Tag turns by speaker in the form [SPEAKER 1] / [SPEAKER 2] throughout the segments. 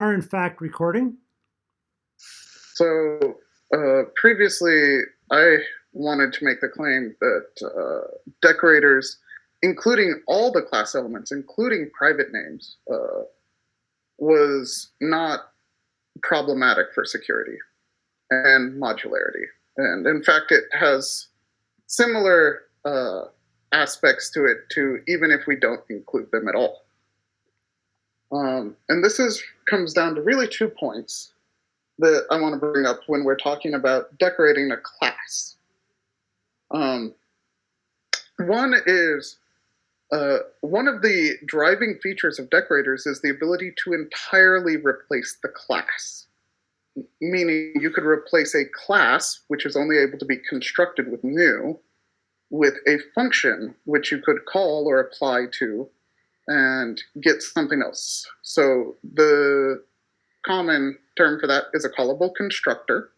[SPEAKER 1] are in fact recording.
[SPEAKER 2] So uh, previously, I wanted to make the claim that uh, decorators, including all the class elements, including private names, uh, was not problematic for security and modularity. And in fact, it has similar uh, aspects to it to even if we don't include them at all. Um, and this is comes down to really two points that I want to bring up when we're talking about decorating a class. Um, one is uh, one of the driving features of decorators is the ability to entirely replace the class. Meaning you could replace a class, which is only able to be constructed with new, with a function which you could call or apply to and get something else. So the common term for that is a callable constructor.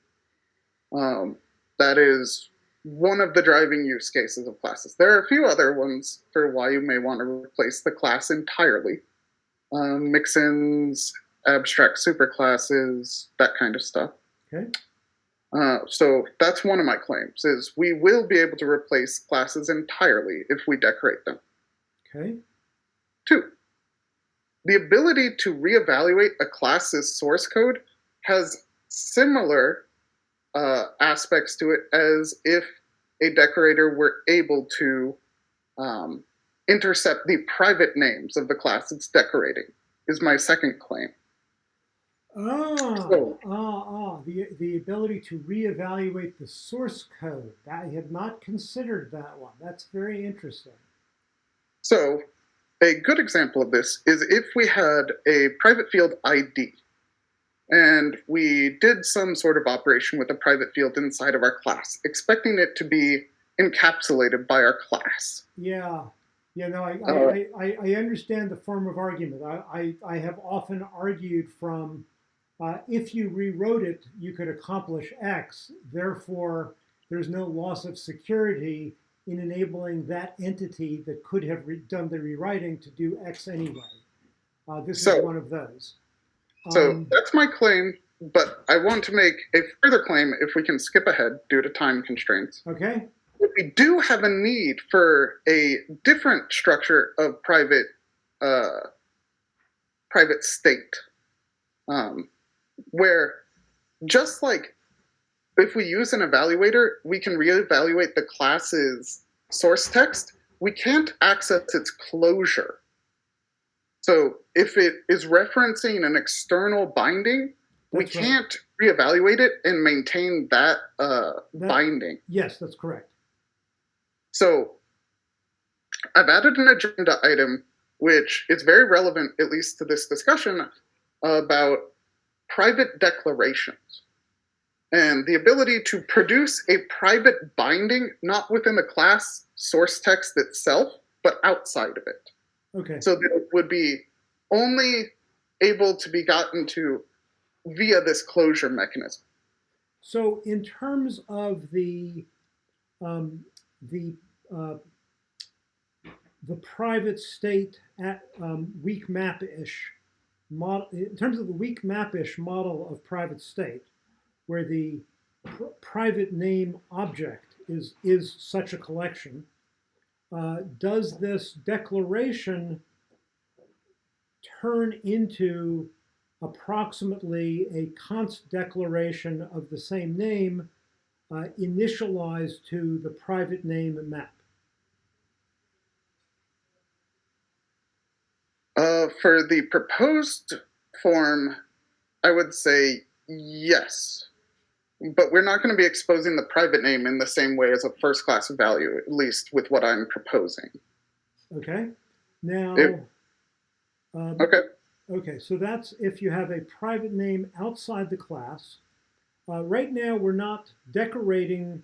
[SPEAKER 2] Um, that is one of the driving use cases of classes. There are a few other ones for why you may want to replace the class entirely. Um, mixins, abstract superclasses, that kind of stuff.
[SPEAKER 1] Okay.
[SPEAKER 2] Uh, so that's one of my claims is we will be able to replace classes entirely if we decorate them.
[SPEAKER 1] Okay.
[SPEAKER 2] Two, the ability to reevaluate a class's source code has similar uh, aspects to it as if a decorator were able to um, intercept the private names of the class it's decorating, is my second claim.
[SPEAKER 1] Ah, so, ah, ah, the, the ability to reevaluate the source code. I had not considered that one. That's very interesting.
[SPEAKER 2] So, a good example of this is if we had a private field ID and we did some sort of operation with a private field inside of our class, expecting it to be encapsulated by our class.
[SPEAKER 1] Yeah. Yeah, no, I, uh, I, I, I, understand the form of argument. I, I, I have often argued from uh, if you rewrote it, you could accomplish X. Therefore, there's no loss of security in enabling that entity that could have done the rewriting to do X anyway. Uh, this so, is one of those.
[SPEAKER 2] So um, that's my claim, but I want to make a further claim if we can skip ahead due to time constraints.
[SPEAKER 1] Okay.
[SPEAKER 2] We do have a need for a different structure of private uh, private state, um, where just like if we use an evaluator, we can reevaluate the class's source text. We can't access its closure. So if it is referencing an external binding, that's we can't reevaluate it and maintain that, uh, that binding.
[SPEAKER 1] Yes, that's correct.
[SPEAKER 2] So I've added an agenda item which is very relevant, at least to this discussion, about private declarations and the ability to produce a private binding not within the class source text itself, but outside of it.
[SPEAKER 1] Okay.
[SPEAKER 2] So that it would be only able to be gotten to via this closure mechanism.
[SPEAKER 1] So in terms of the um, the uh, the private state at um, weak map-ish model, in terms of the weak map-ish model of private state, where the pr private name object is, is such a collection, uh, does this declaration turn into approximately a const declaration of the same name uh, initialized to the private name map?
[SPEAKER 2] Uh, for the proposed form, I would say yes but we're not going to be exposing the private name in the same way as a first class value, at least with what I'm proposing.
[SPEAKER 1] Okay. Now,
[SPEAKER 2] um, okay.
[SPEAKER 1] Okay, so that's if you have a private name outside the class. Uh, right now, we're not decorating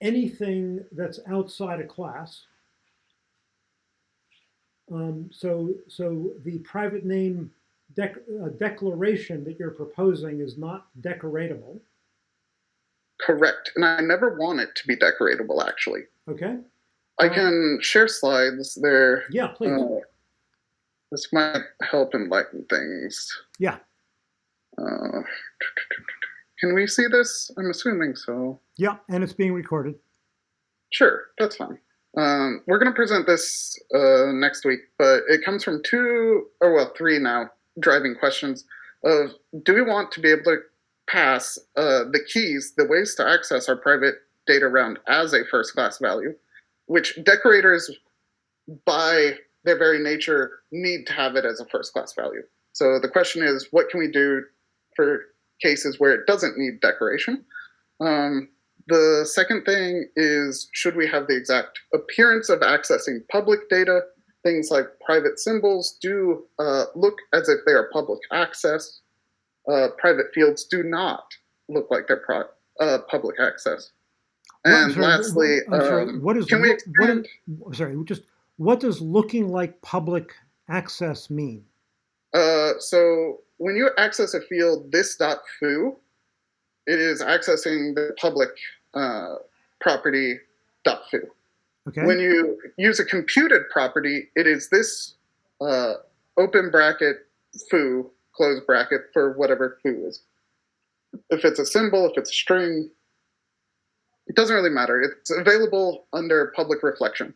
[SPEAKER 1] anything that's outside a class. Um, so, so the private name dec declaration that you're proposing is not decoratable.
[SPEAKER 2] Correct. And I never want it to be decoratable, actually.
[SPEAKER 1] Okay.
[SPEAKER 2] I uh, can share slides there.
[SPEAKER 1] Yeah, please. Uh,
[SPEAKER 2] This might help enlighten things.
[SPEAKER 1] Yeah.
[SPEAKER 2] Uh, can we see this? I'm assuming so.
[SPEAKER 1] Yeah, and it's being recorded.
[SPEAKER 2] Sure, that's fine. Um, we're going to present this uh, next week, but it comes from two, or well, three now, driving questions of do we want to be able to pass uh, the keys, the ways to access our private data around as a first class value, which decorators, by their very nature, need to have it as a first class value. So the question is, what can we do for cases where it doesn't need decoration? Um, the second thing is, should we have the exact appearance of accessing public data? Things like private symbols do uh, look as if they are public access. Uh, private fields do not look like they're pro- uh, public access. And
[SPEAKER 1] sorry,
[SPEAKER 2] lastly,
[SPEAKER 1] sorry,
[SPEAKER 2] um,
[SPEAKER 1] what is
[SPEAKER 2] can we
[SPEAKER 1] what
[SPEAKER 2] expand?
[SPEAKER 1] Sorry, just what does looking like public access mean?
[SPEAKER 2] Uh, so when you access a field this.foo, it is accessing the public uh, property .foo.
[SPEAKER 1] Okay.
[SPEAKER 2] When you use a computed property, it is this uh, open bracket foo, close bracket for whatever foo is. If it's a symbol, if it's a string, it doesn't really matter. It's available under public reflection.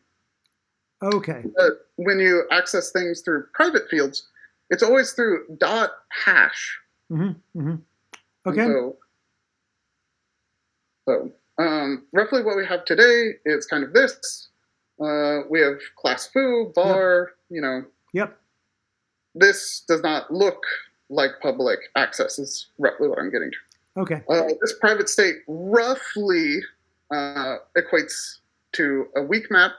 [SPEAKER 1] okay.
[SPEAKER 2] But when you access things through private fields, it's always through dot hash.
[SPEAKER 1] hmm hmm
[SPEAKER 2] And
[SPEAKER 1] Okay.
[SPEAKER 2] So, so um, roughly what we have today is kind of this. Uh, we have class foo, bar, you know,
[SPEAKER 1] Yep.
[SPEAKER 2] this does not look like public access is roughly what I'm getting to.
[SPEAKER 1] Okay.
[SPEAKER 2] Uh, this private state roughly uh, equates to a weak map.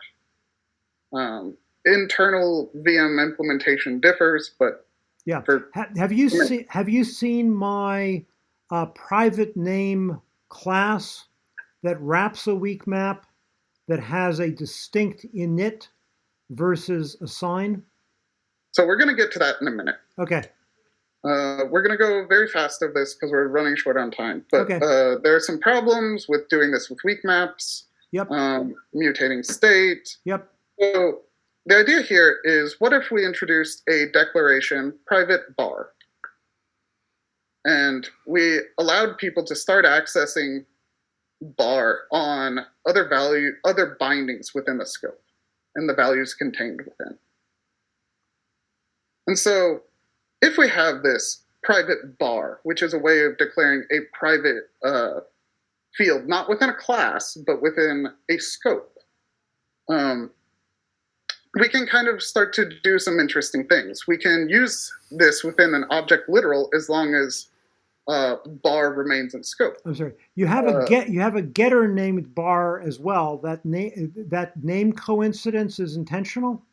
[SPEAKER 2] Um, internal VM implementation differs, but
[SPEAKER 1] Yeah.
[SPEAKER 2] for
[SPEAKER 1] Ha- have you
[SPEAKER 2] Yeah.
[SPEAKER 1] seen Have you seen my uh, private name class that wraps a weak map that has a distinct init versus a sign?
[SPEAKER 2] so we're going to get to that in a minute.
[SPEAKER 1] Okay.
[SPEAKER 2] Uh, we're going to go very fast of this because we're running short on time. But
[SPEAKER 1] Okay.
[SPEAKER 2] uh, there are some problems with doing this with weak maps,
[SPEAKER 1] Yep.
[SPEAKER 2] um, mutating state.
[SPEAKER 1] Yep.
[SPEAKER 2] So the idea here is what if we introduced a declaration private bar? And we allowed people to start accessing bar on other value, other bindings within the scope and the values contained within. And so if we have this private bar, which is a way of declaring a private uh, field, not within a class, but within a scope, um, we can kind of start to do some interesting things. We can use this within an object literal as long as uh, bar remains in scope.
[SPEAKER 1] I'm sorry. You have a
[SPEAKER 2] Uh,
[SPEAKER 1] get. You have a getter named bar as well. That name. That name coincidence is intentional.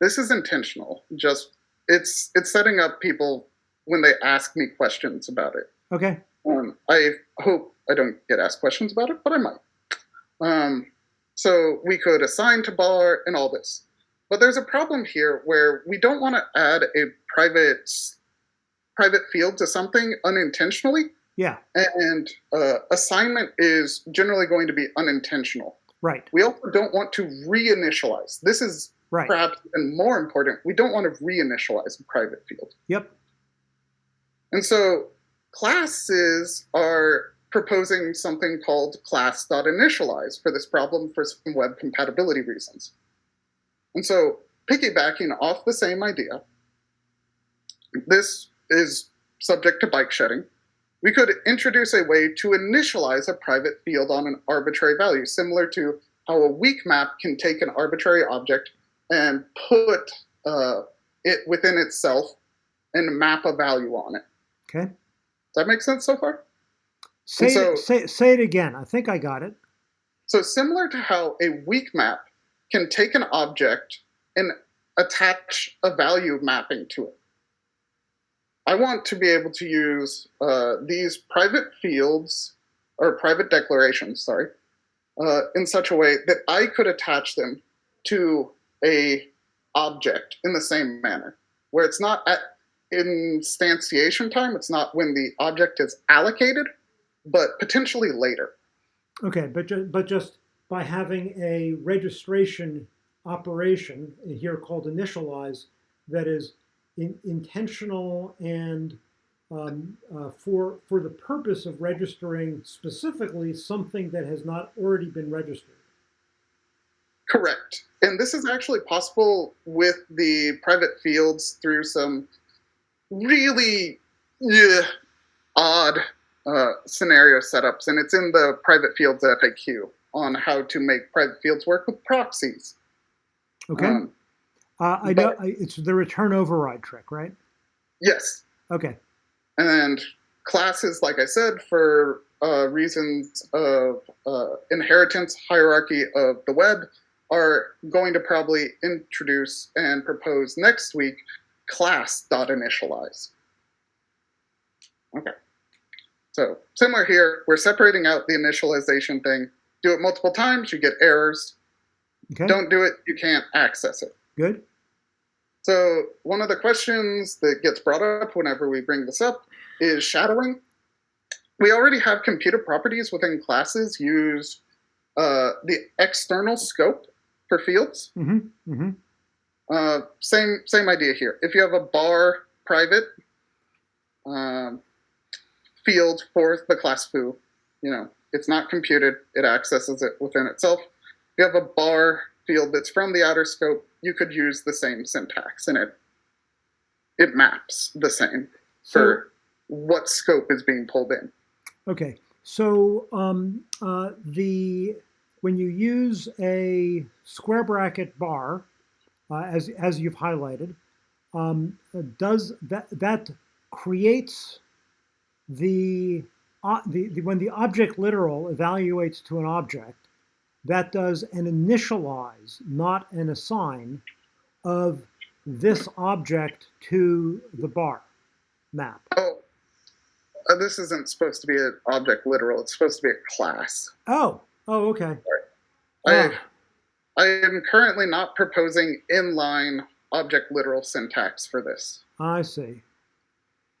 [SPEAKER 2] This is intentional. Just it's it's setting up people when they ask me questions about it.
[SPEAKER 1] Okay.
[SPEAKER 2] Um, I hope I don't get asked questions about it, but I might. Um, so we could assign to bar and all this. But there's a problem here where we don't want to add a private private field to something unintentionally,
[SPEAKER 1] Yeah.
[SPEAKER 2] and uh, assignment is generally going to be unintentional.
[SPEAKER 1] Right.
[SPEAKER 2] We also don't want to reinitialize. This is
[SPEAKER 1] Right.
[SPEAKER 2] perhaps even more important. We don't want to reinitialize a private field.
[SPEAKER 1] Yep.
[SPEAKER 2] And so classes are proposing something called class.initialize for this problem for some web compatibility reasons. And so piggybacking off the same idea, this is subject to bike shedding. We could introduce a way to initialize a private field on an arbitrary value, similar to how a weak map can take an arbitrary object and put uh, it within itself and map a value on it.
[SPEAKER 1] Okay.
[SPEAKER 2] Does that make sense so far?
[SPEAKER 1] Say
[SPEAKER 2] so-
[SPEAKER 1] it, say say it again. I think I got it.
[SPEAKER 2] So similar to how a weak map can take an object and attach a value mapping to it. I want to be able to use uh, these private fields or private declarations, sorry, uh, in such a way that I could attach them to a object in the same manner, where it's not at instantiation time, it's not when the object is allocated, but potentially later.
[SPEAKER 1] Okay, but ju- but just by having a registration operation here called initialize that is in, intentional and um, uh, for for the purpose of registering specifically something that has not already been registered.
[SPEAKER 2] Correct. And this is actually possible with the private fields through some really yeah, odd uh, scenario setups. And it's in the private fields FAQ on how to make private fields work with proxies.
[SPEAKER 1] Okay.
[SPEAKER 2] Um,
[SPEAKER 1] uh, I know it's the return override trick, right?
[SPEAKER 2] yes.
[SPEAKER 1] Okay.
[SPEAKER 2] And classes, like I said, for uh, reasons of uh, inheritance hierarchy of the web, are going to probably introduce and propose next week class.initialize. Okay. So similar here, we're separating out the initialization thing. Do it multiple times, you get errors.
[SPEAKER 1] Okay.
[SPEAKER 2] Don't do it, you can't access it.
[SPEAKER 1] Good.
[SPEAKER 2] So one of the questions that gets brought up whenever we bring this up is shadowing. We already have computed properties within classes use uh, the external scope for fields.
[SPEAKER 1] Mm-hmm. Mm-hmm.
[SPEAKER 2] Uh, same same idea here. If you have a bar private um, field for the class foo, you know it's not computed; it accesses it within itself. If you have a bar field that's from the outer scope, you could use the same syntax, and it it maps the same
[SPEAKER 1] So
[SPEAKER 2] for what scope is being pulled in.
[SPEAKER 1] okay. So um, uh, the when you use a square bracket bar, uh, as as you've highlighted, um, does that that creates the, uh, the the when the object literal evaluates to an object, that does an initialize, not an assign, of this object to the bar map.
[SPEAKER 2] Oh, uh, this isn't supposed to be an object literal. It's supposed to be a class.
[SPEAKER 1] Oh, oh, okay.
[SPEAKER 2] I, I am currently not proposing inline object literal syntax for this.
[SPEAKER 1] I see.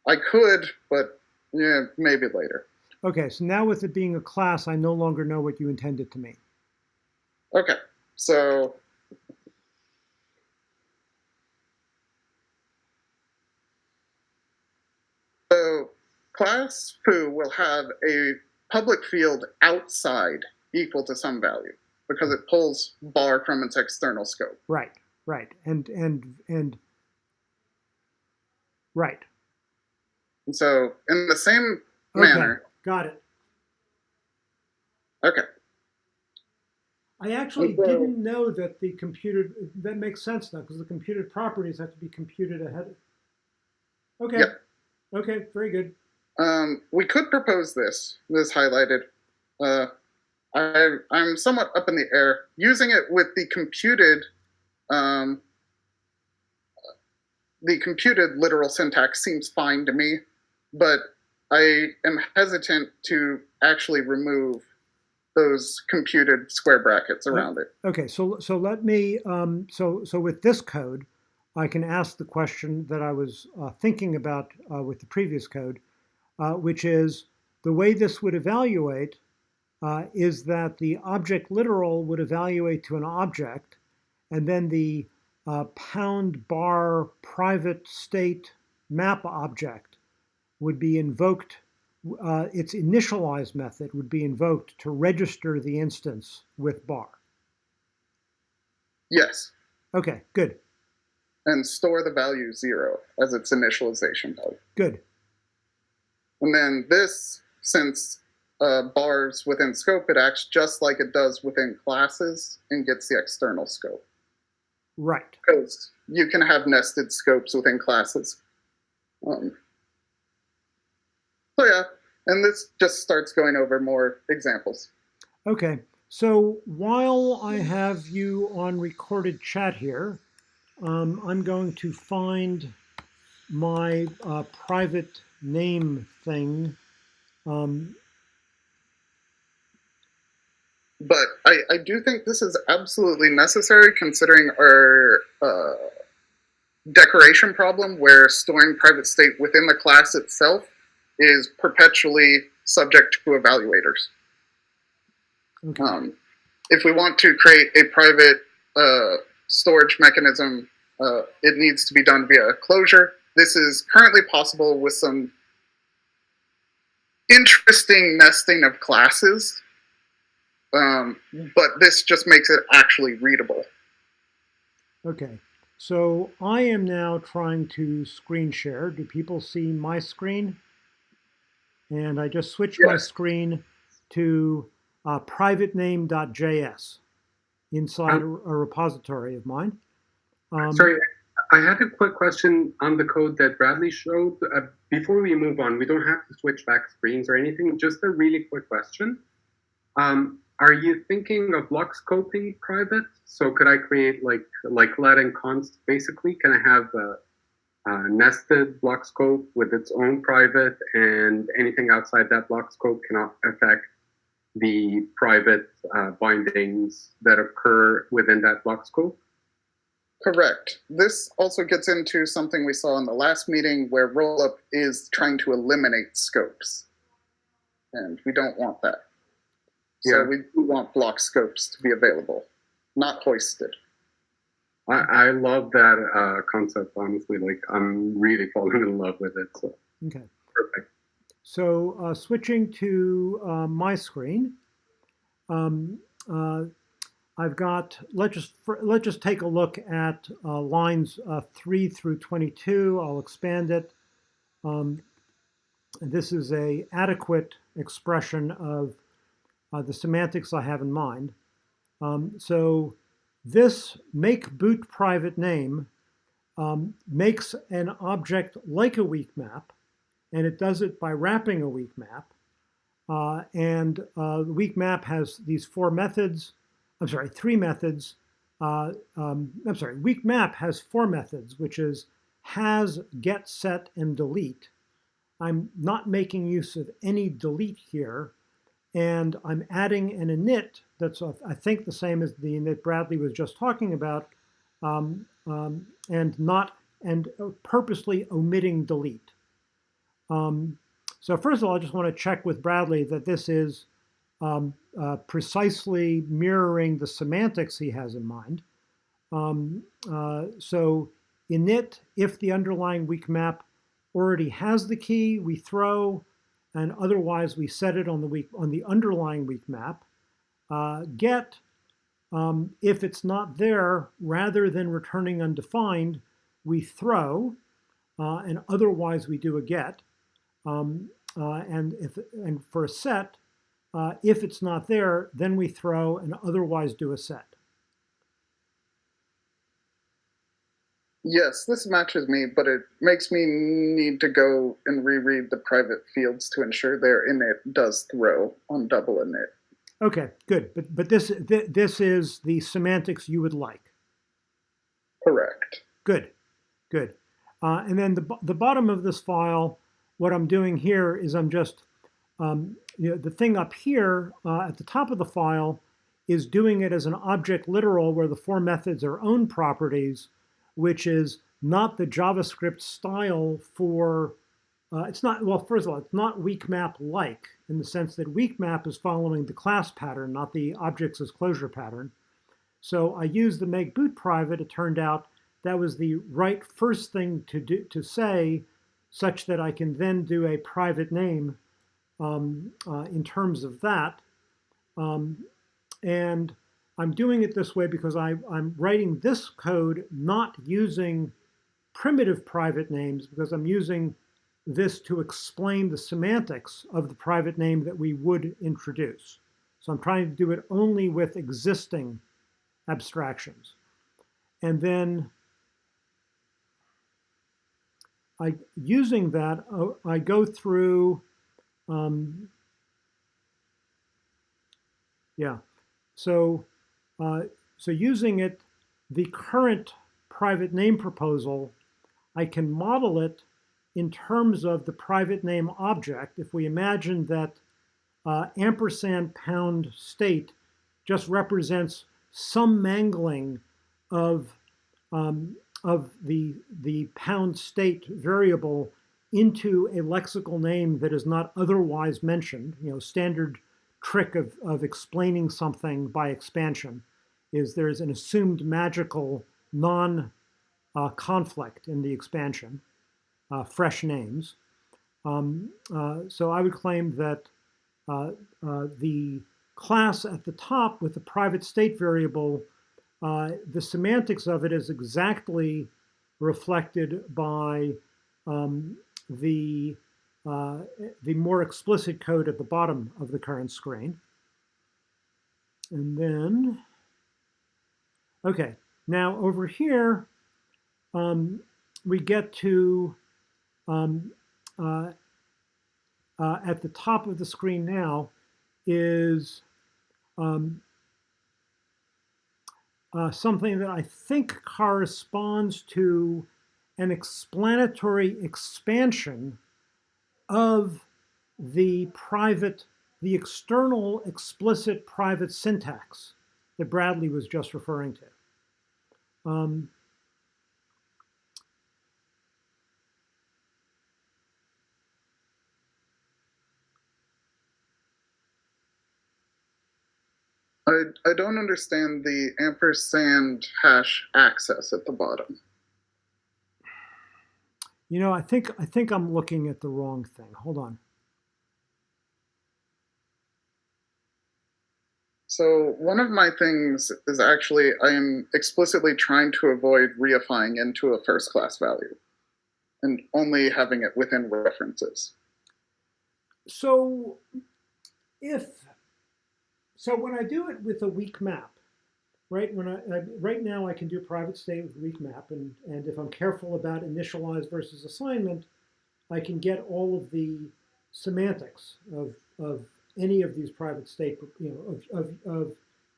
[SPEAKER 2] I could, but yeah, maybe later.
[SPEAKER 1] Okay, so now with it being a class, I no longer know what you intended to mean.
[SPEAKER 2] Okay, so so class foo will have a public field outside equal to some value because it pulls bar from its external scope.
[SPEAKER 1] Right, right, and and and right.
[SPEAKER 2] And so in the same
[SPEAKER 1] Okay,
[SPEAKER 2] manner,
[SPEAKER 1] got it.
[SPEAKER 2] okay,
[SPEAKER 1] I actually
[SPEAKER 2] Okay.
[SPEAKER 1] didn't know that the computed. That makes sense now because the computed properties have to be computed ahead. Of. Okay.
[SPEAKER 2] Yep.
[SPEAKER 1] Okay. Very good.
[SPEAKER 2] Um, we could propose this. This highlighted. Uh, I, I'm somewhat up in the air. Using it with the computed, um, the computed literal syntax seems fine to me, but I am hesitant to actually remove those computed square brackets around it.
[SPEAKER 1] Okay, so so let me um, so so with this code, I can ask the question that I was uh, thinking about uh, with the previous code, uh, which is the way this would evaluate uh, is that the object literal would evaluate to an object, and then the uh, pound bar private state map object would be invoked. Uh, its initialize method would be invoked to register the instance with bar.
[SPEAKER 2] Yes,
[SPEAKER 1] Okay, good,
[SPEAKER 2] and store the value zero as its initialization value.
[SPEAKER 1] good.
[SPEAKER 2] And then this, since uh, bars within scope, it acts just like it does within classes and gets the external scope.
[SPEAKER 1] Right.
[SPEAKER 2] Because you can have nested scopes within classes. Um, so yeah, and this just starts going over more examples.
[SPEAKER 1] Okay. So while I have you on recorded chat here, um, I'm going to find my uh, private name thing. Um,
[SPEAKER 2] But I, I do think this is absolutely necessary considering our uh, decoration problem where storing private state within the class itself is perpetually subject to evaluators.
[SPEAKER 1] okay.
[SPEAKER 2] Um, if we want to create a private uh, storage mechanism uh, it needs to be done via a closure. This is currently possible with some interesting nesting of classes, um, but this just makes it actually readable.
[SPEAKER 1] Okay, so I am now trying to screen share. Do people see my screen? And I just switched my screen to uh, privatename.js inside a, a repository of mine. Um,
[SPEAKER 3] Sorry, I had a quick question on the code that Bradley showed. Uh, before we move on, we don't have to switch back screens or anything. Just a really quick question. Um, are you thinking of block scoping private? So could I create like like let and const basically? Can I have a, a nested block scope with its own private, and anything outside that block scope cannot affect the private uh, bindings that occur within that block scope?
[SPEAKER 2] Correct. This also gets into something we saw in the last meeting where rollup is trying to eliminate scopes. And we don't want that.
[SPEAKER 3] Yeah.
[SPEAKER 2] So we do want block scopes to be available, not hoisted.
[SPEAKER 3] I, I love that uh, concept, honestly. Like, I'm really falling in love with it. So,
[SPEAKER 1] Okay.
[SPEAKER 3] perfect.
[SPEAKER 1] So uh, switching to uh, my screen, um, uh, I've got, let's just, for, let's just take a look at uh, lines uh, 3 through 22. I'll expand it. Um, this is a adequate expression of uh, the semantics I have in mind. Um, so this make boot private name um, makes an object like a weak map, and it does it by wrapping a weak map. Uh, and uh, the weak map has these four methods. I'm sorry, three methods. Uh, um, I'm sorry, weak map has four methods, which is has, get, set, and delete. I'm not making use of any delete here, and I'm adding an init that's, uh, I think, the same as the init Bradley was just talking about, um, um, and not and purposely omitting delete. Um, so first of all, I just want to check with Bradley that this is um, uh, precisely mirroring the semantics he has in mind. Um, uh, so init, if the underlying weak map already has the key, we throw, and otherwise we set it on the weak on the underlying weak map. Uh, get, um, if it's not there, rather than returning undefined, we throw, uh, and otherwise we do a get. Um, uh, and if and for a set, uh, if it's not there, then we throw and otherwise do a set.
[SPEAKER 2] Yes, this matches me, but it makes me need to go and reread the private fields to ensure their init does throw on double init.
[SPEAKER 1] Okay, good. But but this th this is the semantics you would like.
[SPEAKER 2] Correct.
[SPEAKER 1] Good, good. Uh, and then the the bottom of this file, what I'm doing here is I'm just um, you know, the thing up here uh, at the top of the file is doing it as an object literal where the four methods are own properties, which is not the JavaScript style for, uh, it's not, well, first of all, it's not weak map like in the sense that weak map is following the class pattern, not the objects as closure pattern. So I used the make boot private. It turned out that was the right first thing to do to say such that I can then do a private name um, uh, in terms of that. Um, and I'm doing it this way because I, I'm writing this code not using primitive private names because I'm using this to explain the semantics of the private name that we would introduce. So I'm trying to do it only with existing abstractions. And then I, using that, uh, I go through, um, yeah, so, uh, so using it, the current private name proposal, I can model it in terms of the private name object. If we imagine that uh, ampersand pound state just represents some mangling of um, of the the pound state variable into a lexical name that is not otherwise mentioned. You know, standard trick of, of explaining something by expansion is there's an assumed magical non uh, conflict in the expansion, fresh names. Um, uh, so I would claim that uh, uh, the class at the top with the private state variable, uh, the semantics of it is exactly reflected by um, the, the more explicit code at the bottom of the current screen. And then, okay, now over here, um, we get to, um, uh, uh, at the top of the screen now is um, uh, something that I think corresponds to an explanatory expansion of the private, the external explicit private syntax that Bradley was just referring to. Um,
[SPEAKER 2] I, I don't understand the ampersand hash access at the bottom.
[SPEAKER 1] You know, I think I think I'm looking at the wrong thing. Hold on.
[SPEAKER 2] So one of my things is actually I am explicitly trying to avoid reifying into a first class value and only having it within references.
[SPEAKER 1] So if so when I do it with a weak map, right? When I, I, right now I can do private state with weak map, and and if I'm careful about initialize versus assignment, I can get all of the semantics of of any of these private state, you know, of of, of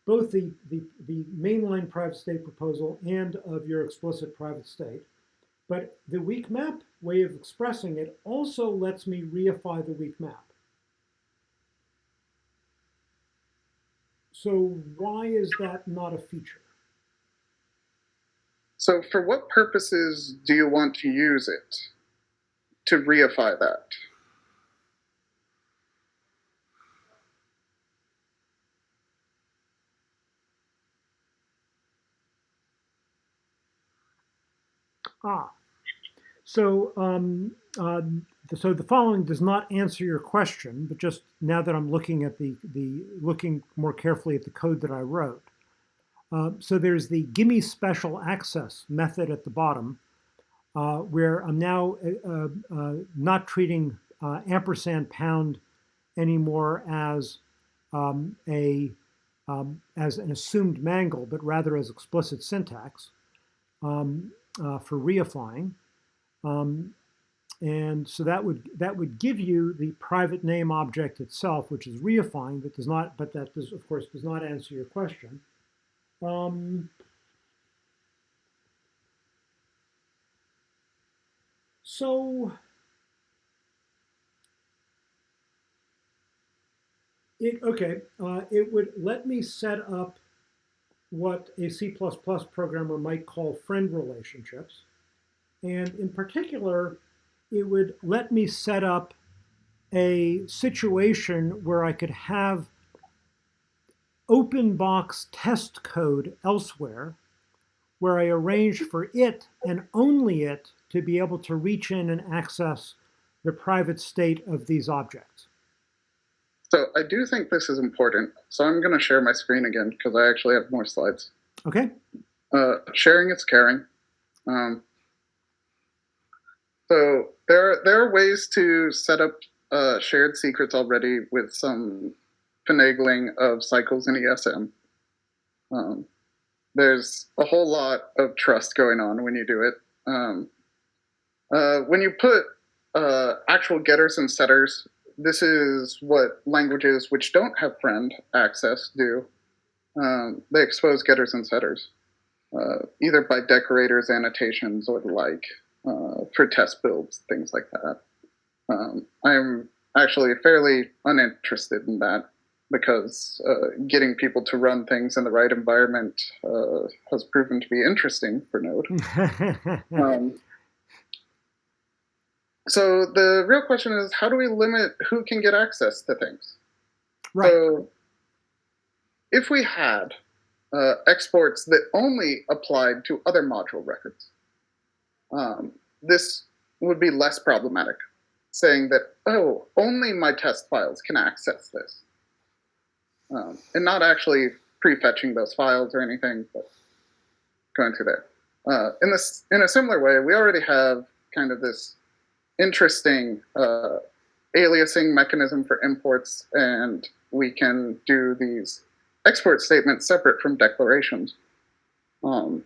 [SPEAKER 1] both the, the the mainline private state proposal and of your explicit private state. But the weak map way of expressing it also lets me reify the weak map. So why is that not a feature?
[SPEAKER 2] So for what purposes do you want to use it to reify that?
[SPEAKER 1] Ah, so um, uh, so the following does not answer your question, but just now that I'm looking at the, the looking more carefully at the code that I wrote. Uh, so there's the gimme special access method at the bottom, uh, where I'm now uh, uh not treating uh, ampersand pound anymore as um, a um, as an assumed mangle, but rather as explicit syntax um, uh, for reifying. Um, and so that would that would give you the private name object itself, which is reifying, but does not, but that does, of course, does not answer your question. Um, so it okay, uh, it would let me set up what a C++ programmer might call friend relationships. And in particular, it would let me set up a situation where I could have open box test code elsewhere where I arranged for it and only it to be able to reach in and access the private state of these objects.
[SPEAKER 2] So I do think this is important. So I'm going to share my screen again because I actually have more slides.
[SPEAKER 1] Okay.
[SPEAKER 2] Uh, sharing is caring. Um, so there, there are ways to set up uh, shared secrets already with some finagling of cycles in ESM. Um, there's a whole lot of trust going on when you do it. Um, uh, when you put uh, actual getters and setters, this is what languages which don't have friend access do. Um, they expose getters and setters, uh, either by decorators, annotations, or the like uh, for test builds, things like that. Um, I'm actually fairly uninterested in that because uh, getting people to run things in the right environment uh, has proven to be interesting for Node. um, so the real question is, how do we limit who can get access to things?
[SPEAKER 1] Right.
[SPEAKER 2] So if we had uh, exports that only applied to other module records, um, this would be less problematic, saying that, oh, only my test files can access this. Um, and not actually prefetching those files or anything, but going through there. Uh, in this, in a similar way, we already have kind of this interesting uh, aliasing mechanism for imports, and we can do these export statements separate from declarations. Um,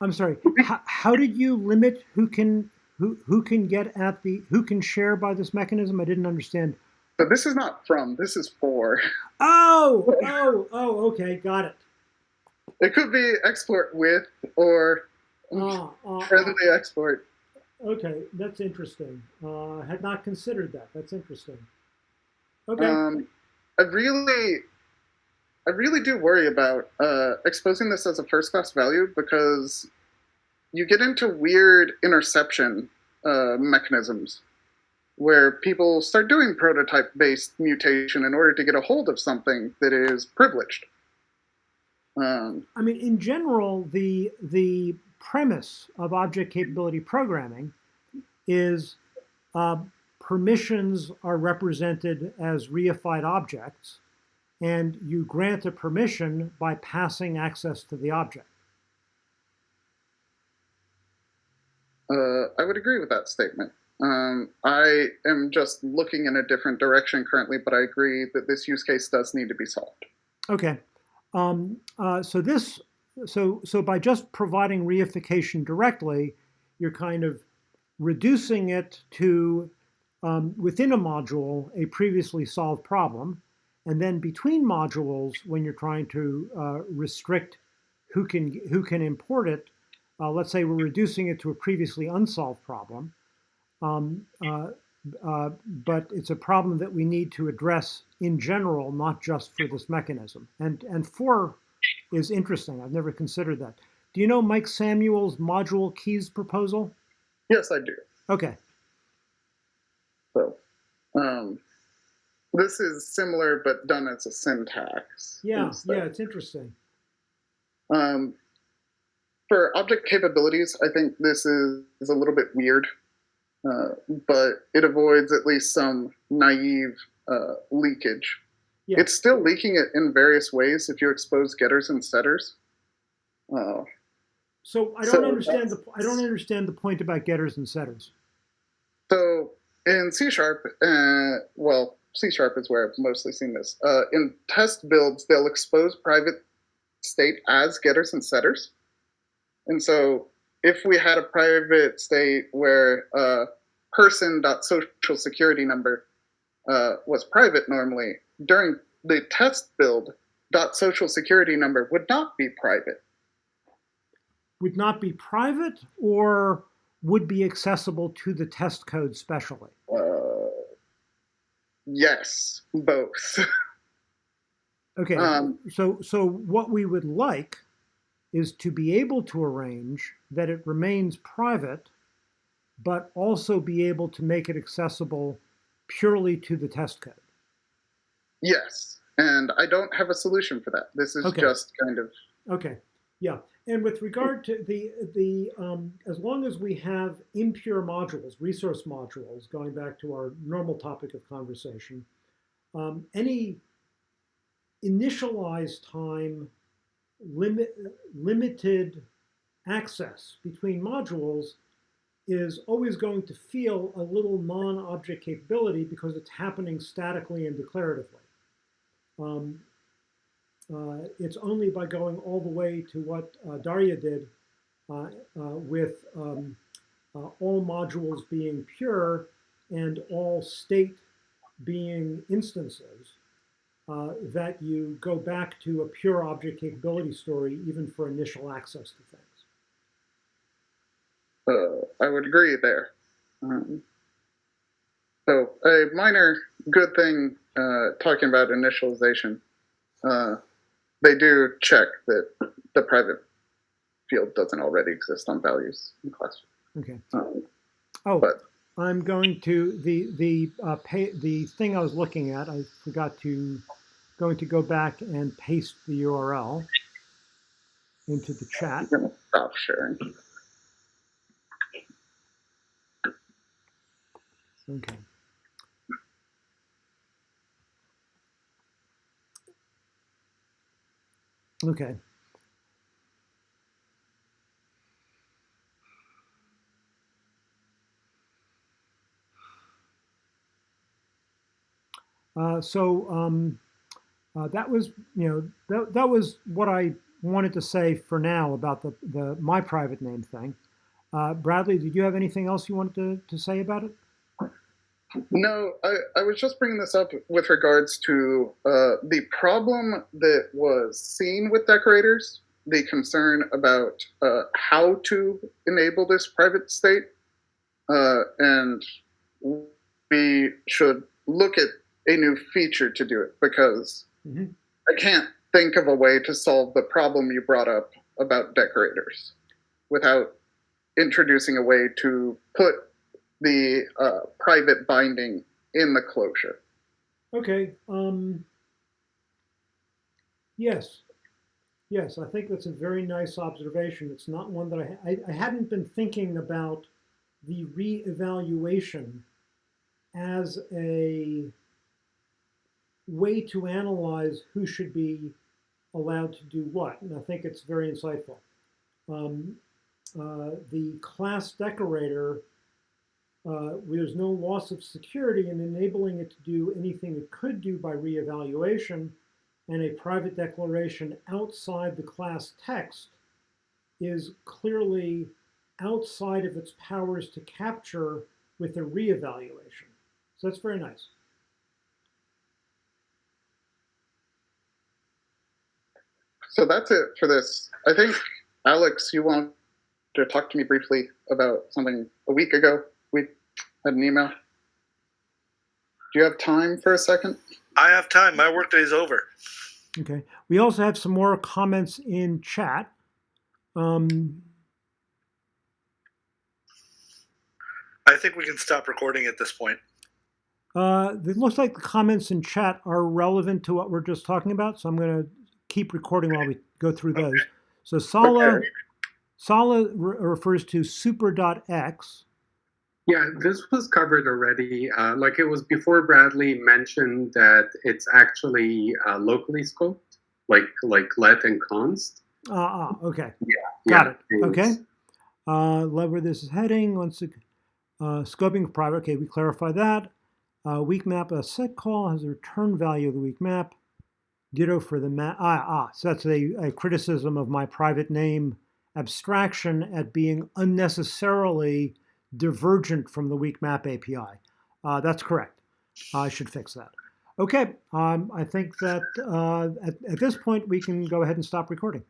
[SPEAKER 1] I'm sorry. How, how did you limit who can who who can get at the who can share by this mechanism? I didn't understand.
[SPEAKER 2] but this is not from, this is for.
[SPEAKER 1] Oh, oh, oh. Okay, got it.
[SPEAKER 2] It could be export with or
[SPEAKER 1] Ah, ah,
[SPEAKER 2] friendly export.
[SPEAKER 1] ah. okay, that's interesting. Uh, had not considered that. That's interesting. Okay.
[SPEAKER 2] Um, I really, I really do worry about uh, exposing this as a first class value because you get into weird interception uh, mechanisms where people start doing prototype based mutation in order to get a hold of something that is privileged. Um,
[SPEAKER 1] I mean, in general, the the premise of object capability programming is uh, permissions are represented as reified objects, and you grant a permission by passing access to the object.
[SPEAKER 2] uh, I would agree with that statement. Um, I am just looking in a different direction currently, but I agree that this use case does need to be solved.
[SPEAKER 1] Okay. Um, uh, so this, so so by just providing reification directly, you're kind of reducing it to um, within a module a previously solved problem, and then between modules, when you're trying to uh, restrict who can who can import it, uh, let's say we're reducing it to a previously unsolved problem. Um, uh, uh, but it's a problem that we need to address in general, not just for this mechanism. And and four is interesting. I've never considered that. Do you know Mike Samuel's module keys proposal?
[SPEAKER 2] Yes, I do.
[SPEAKER 1] Okay.
[SPEAKER 2] So, um, this is similar but done as a syntax.
[SPEAKER 1] Yeah, yeah, it's interesting.
[SPEAKER 2] Um, for object capabilities, I think this is, is a little bit weird, uh, but it avoids at least some naive uh, leakage.
[SPEAKER 1] Yeah.
[SPEAKER 2] It's still leaking it in various ways if you expose getters and setters. Uh,
[SPEAKER 1] So I don't
[SPEAKER 2] So
[SPEAKER 1] understand the I don't understand the point about getters and setters.
[SPEAKER 2] so in C sharp, uh, well, C sharp is where I've mostly seen this. Uh, in test builds, they'll expose private state as getters and setters. And so if we had a private state where uh, person.social security number uh, was private normally, during the test build, dot social security number would not be private.
[SPEAKER 1] Would not be private or would be accessible to the test code specially.
[SPEAKER 2] Uh, yes, both.
[SPEAKER 1] Okay.
[SPEAKER 2] Um,
[SPEAKER 1] so so what we would like is to be able to arrange that it remains private, but also be able to make it accessible purely to the test code.
[SPEAKER 2] yes. And I don't have a solution for that. This is
[SPEAKER 1] Okay.
[SPEAKER 2] just kind of
[SPEAKER 1] Okay, yeah. And with regard to the, the um, as long as we have impure modules, resource modules, going back to our normal topic of conversation, um, any initialized time limit, limited access between modules is always going to feel a little non-object capability because it's happening statically and declaratively. Um, it's only by going all the way to what uh, Daria did uh, uh, with um, uh, all modules being pure and all state being instances uh, that you go back to a pure object capability story even for initial access to things.
[SPEAKER 2] uh, I would agree there. Um, so a minor good thing uh, talking about initialization, uh, they do check that the private field doesn't already exist on values in class.
[SPEAKER 1] Okay.
[SPEAKER 2] Um,
[SPEAKER 1] oh,
[SPEAKER 2] but
[SPEAKER 1] I'm going to the the uh, pay, the thing I was looking at. I forgot to going to go back and paste the URL into the chat.
[SPEAKER 2] I'm stop sharing.
[SPEAKER 1] Okay. Okay. Uh, so um, uh, that was, you know, that, that was what I wanted to say for now about the, the my private name thing. Uh, Bradley, did you have anything else you wanted to, to say about it?
[SPEAKER 2] No, I, I was just bringing this up with regards to uh, the problem that was seen with decorators, the concern about uh, how to enable this private state, uh, and we should look at a new feature to do it because
[SPEAKER 1] Mhm.
[SPEAKER 2] I can't think of a way to solve the problem you brought up about decorators without introducing a way to put the uh, private binding in the closure.
[SPEAKER 1] Okay. Um, yes. Yes, I think that's a very nice observation. It's not one that I, I, I hadn't been thinking about the reevaluation as a way to analyze who should be allowed to do what. And I think it's very insightful. Um, uh, the class decorator uh, there's no loss of security in enabling it to do anything it could do by reevaluation, and a private declaration outside the class text is clearly outside of its powers to capture with a reevaluation. So that's very nice.
[SPEAKER 2] So that's it for this. I think, Alex, you wanted to talk to me briefly about something a week ago. We had an email. Do you have time for a second?
[SPEAKER 4] I have time. My workday is over.
[SPEAKER 1] Okay. We also have some more comments in chat. Um,
[SPEAKER 4] I think we can stop recording at this point.
[SPEAKER 1] uh, it looks like the comments in chat are relevant to what we're just talking about, so I'm going to keep recording while we go through those. So Sala,
[SPEAKER 2] Okay.
[SPEAKER 1] Sala re- refers to super.x.
[SPEAKER 3] Yeah, this was covered already. Uh, like it was before Bradley mentioned that it's actually uh, locally scoped, like like let and const.
[SPEAKER 1] Ah, ah, okay.
[SPEAKER 3] Yeah,
[SPEAKER 1] Got it. Okay. Uh, love where this is heading. Once it, uh, scoping private. Okay, we clarify that. Uh, weak map, a set call has a return value of the weak map. Ditto for the map. Ah, ah, so that's a, a criticism of my private name abstraction at being unnecessarily divergent from the weak map API. Uh, that's correct. I should fix that. Okay, um, I think that uh, at, at this point we can go ahead and stop recording.